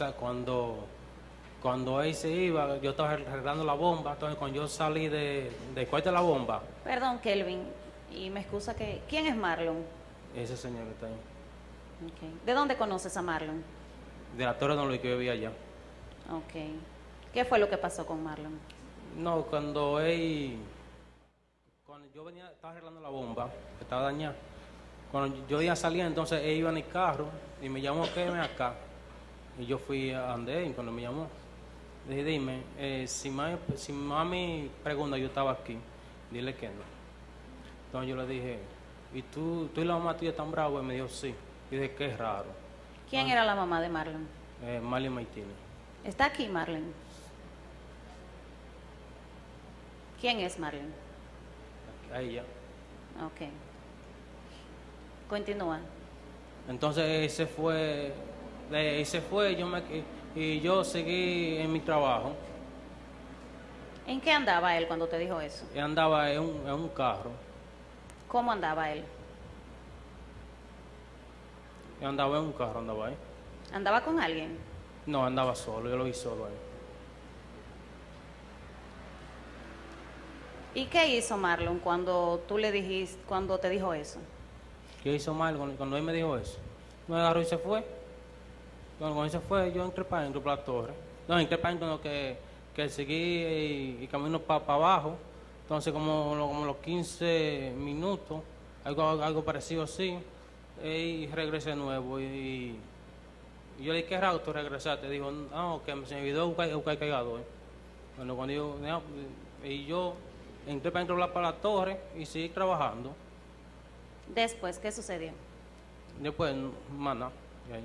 sea, cuando, cuando él se iba, yo estaba arreglando la bomba, entonces cuando yo salí de, de cuarto de la bomba, Perdón, Kelvin, y me excusa que... ¿Quién es Marlon? ese señor que está ahí. ¿De dónde conoces a Marlon? de la Torre Don Luis que yo vivía allá. Ok. ¿Qué fue lo que pasó con Marlon? No, cuando él, cuando yo venía, estaba arreglando la bomba, que estaba dañada. Cuando yo iba a salir, entonces él iba en el carro y me llamó, quédeme acá. Y yo fui a él cuando me llamó. Le dije, dime, eh, si, mami, si mami pregunta, yo estaba aquí, dile que no. Entonces yo le dije, ¿y tú, tú y la mamá tuya están bravos? Y me dijo, sí. Y dije, qué raro. ¿Quién era la mamá de Marlon? Eh, Marley Martínez. ¿Está aquí Marlon? ¿Quién es Marlon? A ella. Ok. Continúa. Entonces él se fue, él se fue yo me, y yo seguí en mi trabajo. ¿En qué andaba él cuando te dijo eso? Andaba en un, en un carro. ¿Cómo andaba él? Andaba en un carro, andaba ahí. ¿Andaba con alguien? No, andaba solo, yo lo vi solo ahí. ¿Y qué hizo Marlon cuando tú le dijiste, cuando te dijo eso? ¿Qué hizo cuando, cuando él me dijo eso? Me agarró y se fue. Cuando, cuando se fue, yo entré para dentro, para la torre. No, entré para dentro, que, que seguí y, y camino para abajo. Entonces, como, como los 15 minutos, algo, algo parecido así, y regresé de nuevo. Y, y yo le dije, ¿qué raro tú regresaste? Dijo, no, que se me olvidó buscar, buscar el cargador. Bueno, cuando yo, y yo entré para la- para la torre y seguí trabajando. Después, ¿qué sucedió? Después, ahí.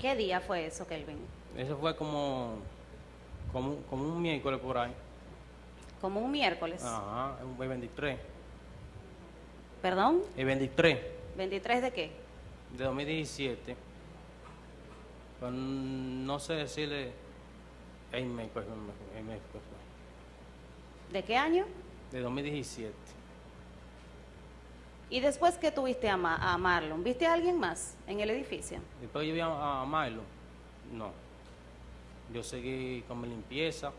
¿Qué día fue eso, Kelvin? Eso fue como, como, un- como un miércoles por ahí. Como un miércoles. Ajá, el 23. ¿Perdón? El 23 ¿23 de qué? de 2017. Pues, no sé decirle el mes, pues, el mes, fue. ¿De qué año? de 2017. Y después que tuviste a, Ma- a Marlon, ¿viste a alguien más en el edificio? Después yo vi a, a Marlon. No. Yo seguí con mi limpieza.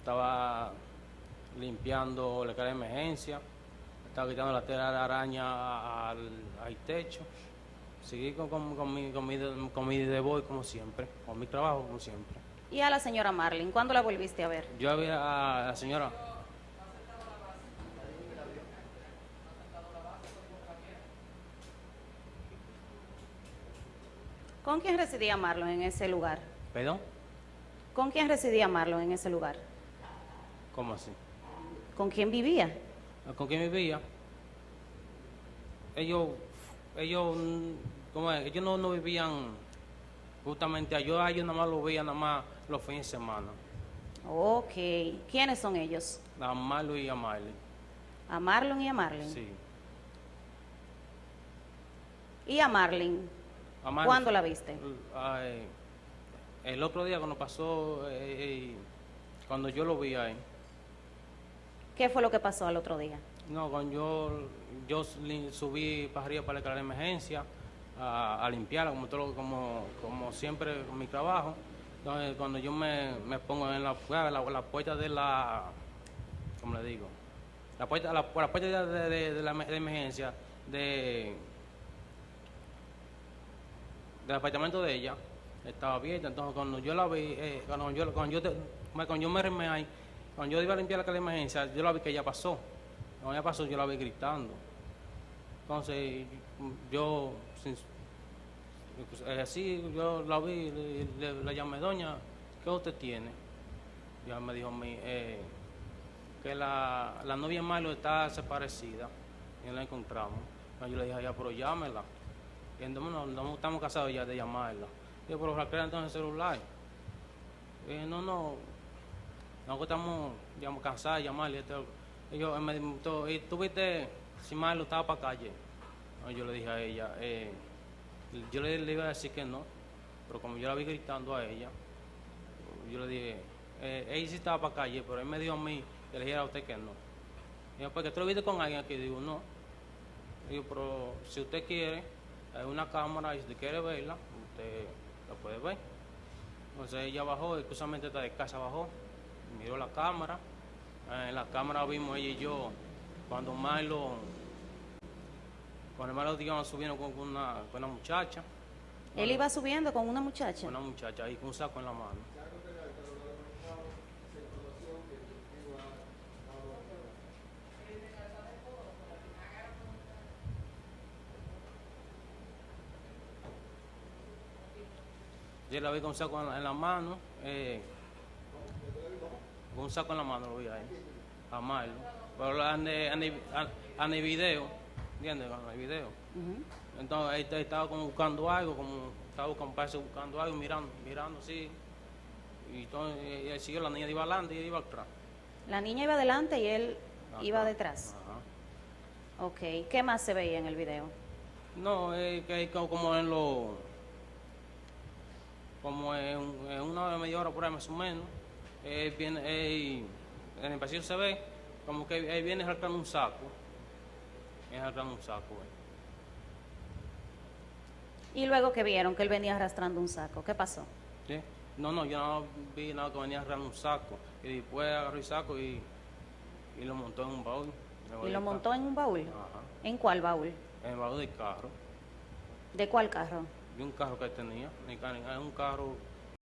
Estaba limpiando la cara de emergencia. Estaba quitando la tela de araña al, al techo. Seguí con, con, con mi, con, mi, con mi como siempre. Con mi trabajo como siempre. Y a la señora Marlin, ¿cuándo la volviste a ver? Yo había a la señora. ¿Con quién residía Marlon en ese lugar? ¿Perdón? ¿Con quién residía Marlon en ese lugar? ¿Cómo así? ¿Con quién vivía? ¿Con quién vivía? Ellos, ellos, mm, ¿cómo es? ellos no, no vivían justamente allá. Yo a ellos nada más lo veía nada más los fines de semana. Ok. ¿Quiénes son ellos? A Marlo y a Marley. A Marlon y a Marlin. Sí. ¿Y a Marlin? ¿Cuándo la viste? Ay, el otro día cuando pasó, eh, eh, cuando yo lo vi ahí. ¿Qué fue lo que pasó al otro día? No, cuando yo, yo subí para arriba para la emergencia a, a limpiarla, como, todo, como, como siempre con mi trabajo. Entonces, cuando yo me, me pongo en la, pu- la, la puerta de la, ¿cómo le digo? La puerta, la, la puerta de, de- de la de emergencia de, del apartamento de ella estaba abierta. Entonces, cuando yo la vi, eh, cuando, yo, cuando, yo te- cuando yo me remé ahí, cuando yo iba a limpiar la escalera de emergencia, yo la vi que ella pasó. Cuando ella pasó, yo la vi gritando. Entonces, yo, eh, así, yo la vi, le, le- la llamé, doña, ¿qué usted tiene? Ya me dijo mí, eh, que la, la novia de está desaparecida y la encontramos. Yo le dije, ya, pero llámela. Y entonces, no, estamos casados ya de llamarla. Yo, pero Raquel entonces el celular. Y dije, no, no, estamos ya cansados de llamarle. Y yo, él me ¿y tú viste si Marlo estaba para calle? Yo le dije a ella, eh, yo le, le iba a decir que no, pero como yo la vi gritando a ella, yo le dije, eh, ella sí estaba para calle, pero él me dijo a mí que le dijera a usted que no. Y yo, porque tú lo viste con alguien aquí, digo, no. Digo, pero si usted quiere, hay una cámara y si usted quiere verla, usted la puede ver. Entonces ella bajó, exclusivamente esta de casa bajó, miró la cámara. Eh, en la cámara vimos ella y yo cuando Milo, cuando Milo digamos subiendo con una, con una muchacha, Él iba subiendo con una muchacha. con una muchacha ahí con un saco en la mano. Yo la vi con un saco en la, en la mano, eh, con un saco en la mano lo vi ahí, a Marlo. Pero en el, video, ¿entiendes? En el video. Ujú. Entonces ahí está- estaba como buscando algo, como estaba buscando, parece buscando algo, mirando, mirando así. Y entonces eh, él siguió, la niña iba adelante y él iba atrás. La niña iba adelante y él iba detrás. Ajá. Ok. ¿Qué más se veía en el video? No, es que como- en lo. Como en, en una hora, media hora por ahí más o menos. Él viene, él- en el pasillo se ve como que él viene arrastrando un saco. Viene arrastrando un saco. Y luego que vieron que él venía arrastrando un saco. ¿Qué pasó? ¿Sí? No, no, yo no vi nada que venía arrastrando un saco. Y después agarró el saco y, y lo montó en un baúl. Y lo montó en un baúl. Ajá. ¿En cuál baúl? En el baúl del carro. ¿De cuál carro? De un carro que él